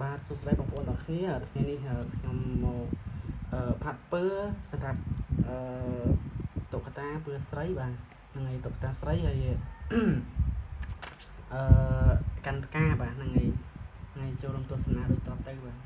បាទសួស្តីបងប្អូនទាំងគ្នាថ្ងៃនេះខ្ញុំមកអឺផាត់ពើសម្រាប់អឺតុក្កតាពើស្រីបាទហ្នឹងហើយតុក្កតាស្រីហើយអឺកាន់ផ្កាបាទហ្នឹងហើយថ្ងៃចូលរួមទស្សនាដូចតទៅបាទ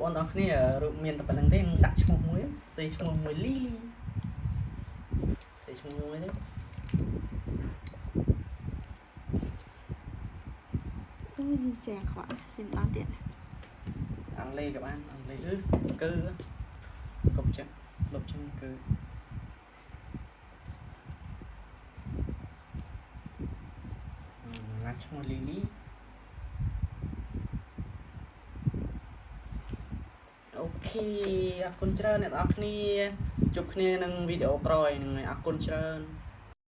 បងប្អូនទាំងអស់គ្នារូបមានតែប៉ុណ្្នឹងទេដាក់ឈ្មោះមួយសរសេរឈ្មោះមួយលីលីសរសេរឈ្មោះមួយទេអូយសៀងខ្វះសិមដល់ទៀតអង់គ្លេសក៏បានអង់គ្លេសអឺគឺកុំចឹងលុបចឹងគឺណាត់ឈ្មោះលីលី អូខេអរគុណច្រើនអ្នកនរគ្នាជួបគ្នានឹងវីដេអូក្រោយហ្នឹងហើយអរគុណច្រើន